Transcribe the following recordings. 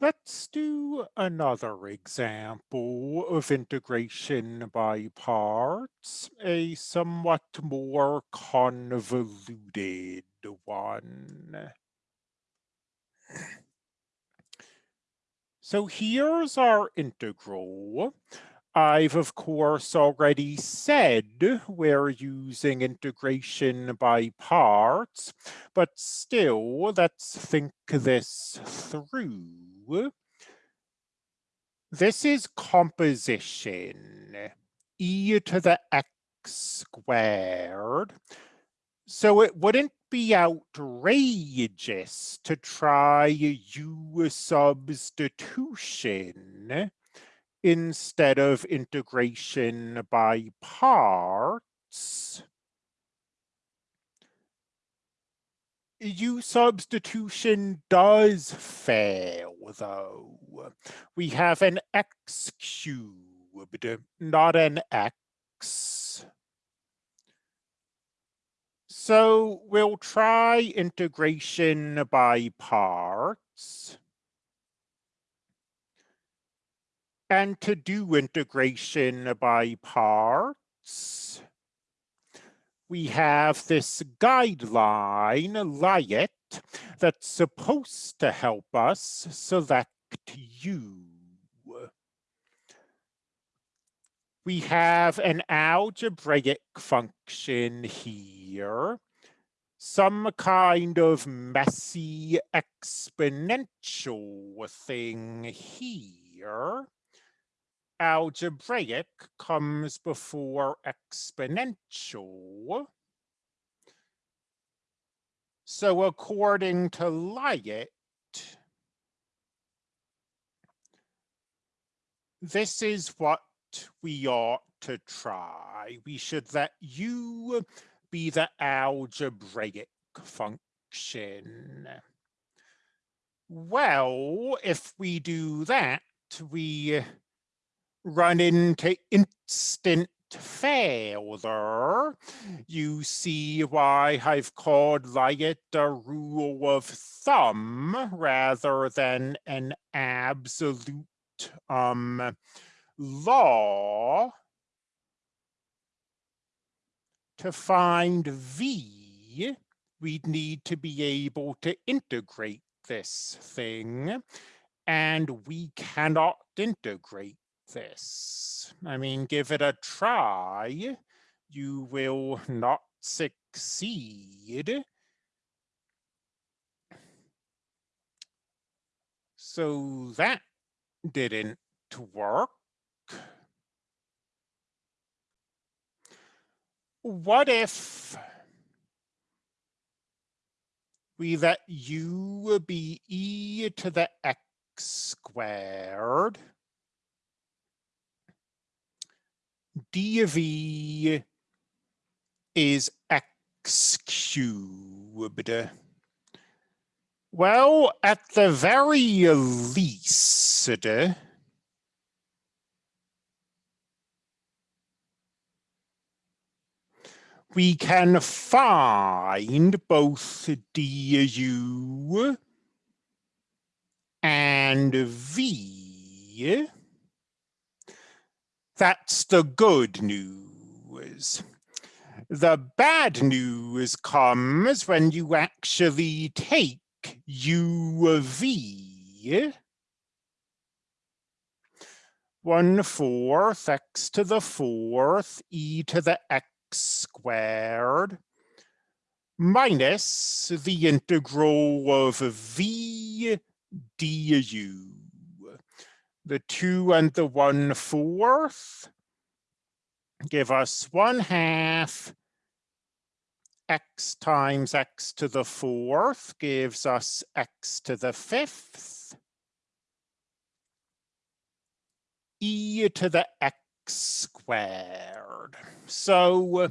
Let's do another example of integration by parts, a somewhat more convoluted one. So here's our integral. I've of course already said we're using integration by parts, but still let's think this through. This is composition, e to the x squared. So it wouldn't be outrageous to try u substitution instead of integration by parts, U substitution does fail though. We have an x cubed, not an x. So we'll try integration by parts. And to do integration by parts, we have this guideline, LIAT, that's supposed to help us select u. We have an algebraic function here, some kind of messy exponential thing here algebraic comes before exponential. So according to LIAT, this is what we ought to try. We should let u be the algebraic function. Well, if we do that, we run into instant failure, you see why I've called LIAT a rule of thumb rather than an absolute um, law. To find V, we'd need to be able to integrate this thing, and we cannot integrate this. I mean, give it a try. You will not succeed. So that didn't work. What if we let u be e to the x squared dv is x cubed. Well, at the very least, we can find both du and v that's the good news. The bad news comes when you actually take u of v, one fourth x to the fourth e to the x squared minus the integral of v du the two and the one fourth give us one half x times x to the fourth gives us x to the fifth e to the x squared. So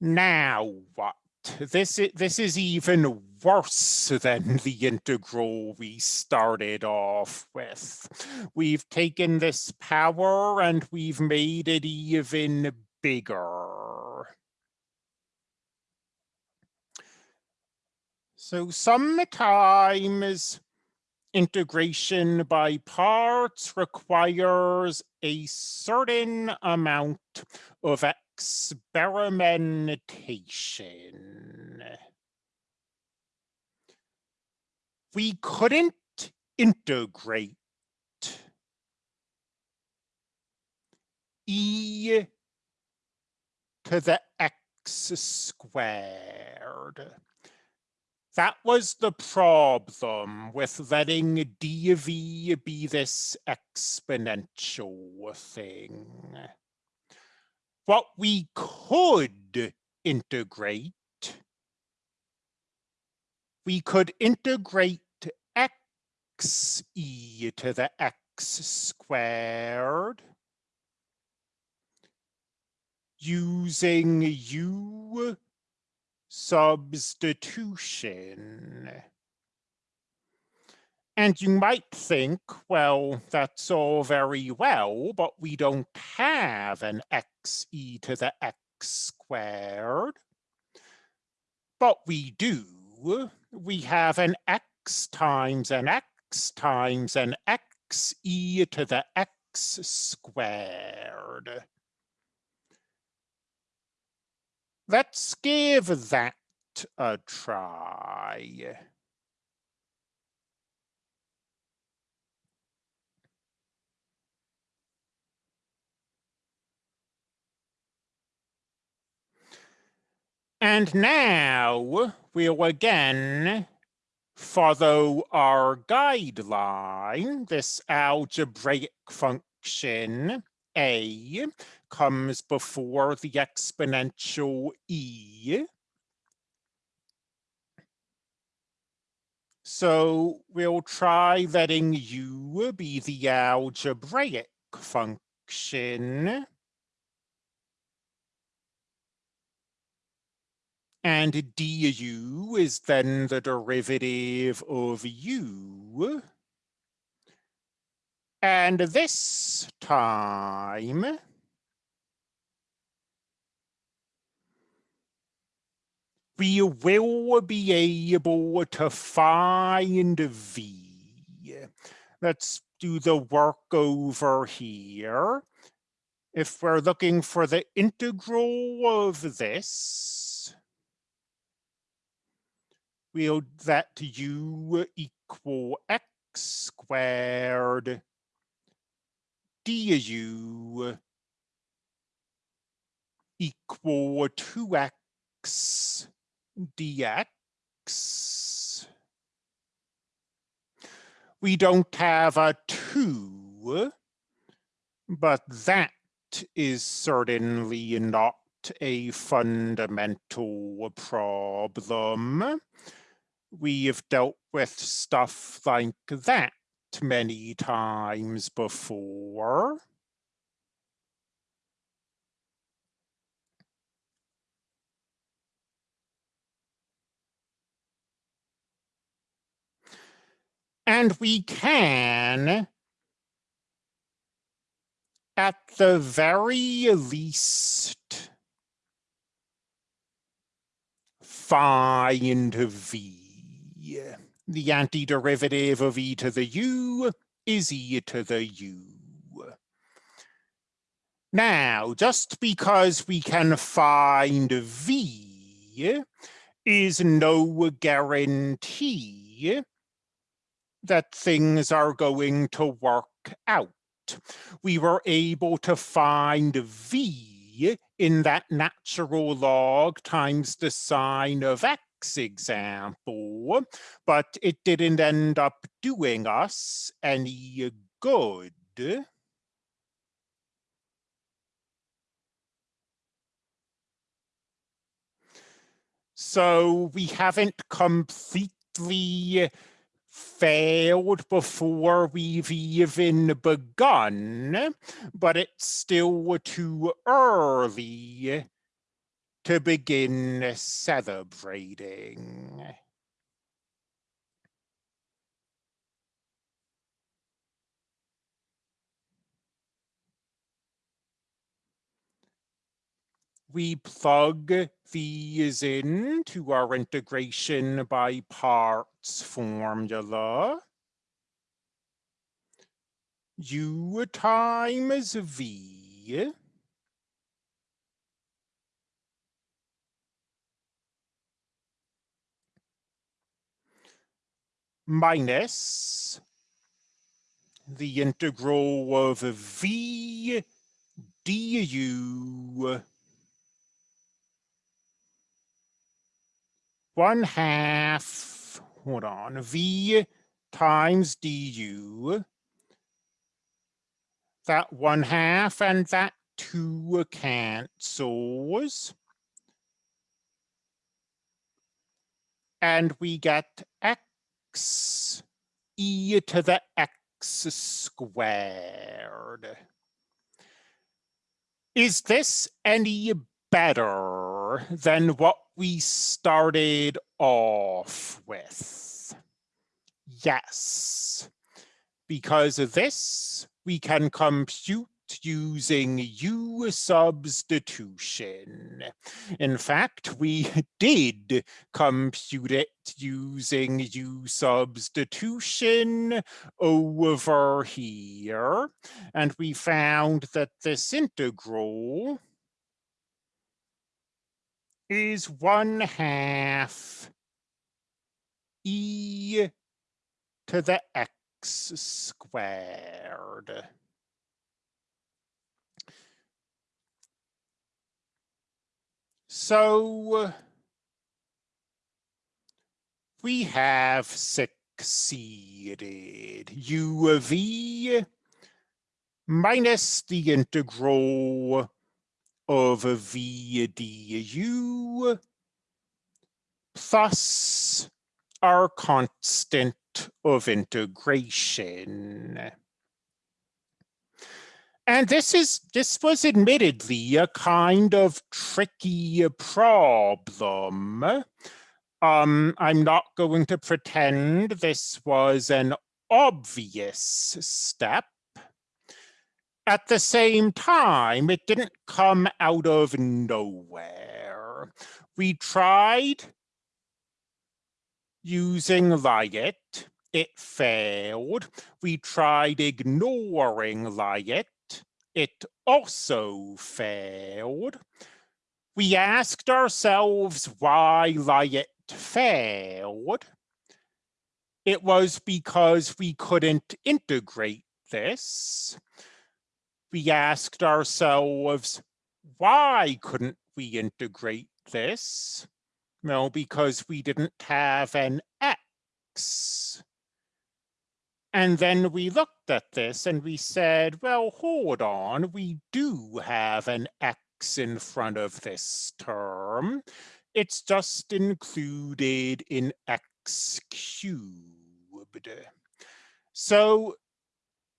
now what? This is, this is even worse than the integral we started off with. We've taken this power and we've made it even bigger. So sometimes integration by parts requires a certain amount of experimentation. We couldn't integrate e to the x squared. That was the problem with letting dv be this exponential thing. What we could integrate, we could integrate x e to the x squared using u substitution. And you might think, well, that's all very well, but we don't have an x e to the x squared. But we do. We have an x times an x times an x e to the x squared. Let's give that a try. And now we'll again follow our guideline, this algebraic function a comes before the exponential e. So we'll try letting u be the algebraic function. And du is then the derivative of u. And this time, we will be able to find V. Let's do the work over here. If we're looking for the integral of this, we'll let u equal x squared du equal 2x dx. We don't have a 2, but that is certainly not a fundamental problem. We've dealt with stuff like that many times before. And we can, at the very least, find V the antiderivative of e to the u is e to the u. Now, just because we can find v is no guarantee that things are going to work out. We were able to find v in that natural log times the sine of x example, but it didn't end up doing us any good. So we haven't completely failed before we've even begun, but it's still too early to begin celebrating. We plug these in to our integration by parts formula. u times v minus the integral of v du one half, hold on, v times du, that one half and that two cancels. And we get x e to the x squared. Is this any better than what we started off with? Yes, because of this, we can compute using U substitution. In fact, we did compute it using U substitution over here, and we found that this integral is one half e to the x squared. So uh, we have succeeded. U of v minus the integral of v du plus our constant of integration. And this is this was admittedly a kind of tricky problem. Um, I'm not going to pretend this was an obvious step. At the same time, it didn't come out of nowhere. We tried using LIAT. It failed. We tried ignoring LIAT it also failed. We asked ourselves why LIAT failed. It was because we couldn't integrate this. We asked ourselves, why couldn't we integrate this? Well, because we didn't have an x. And then we looked at this and we said, well, hold on, we do have an x in front of this term. It's just included in x cubed. So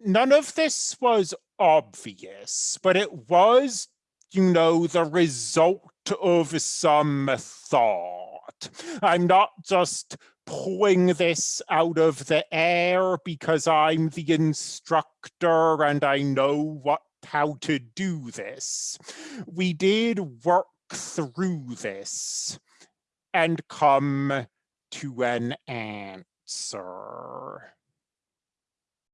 none of this was obvious, but it was, you know, the result of some thought. I'm not just pulling this out of the air because I'm the instructor and I know what how to do this. We did work through this and come to an answer.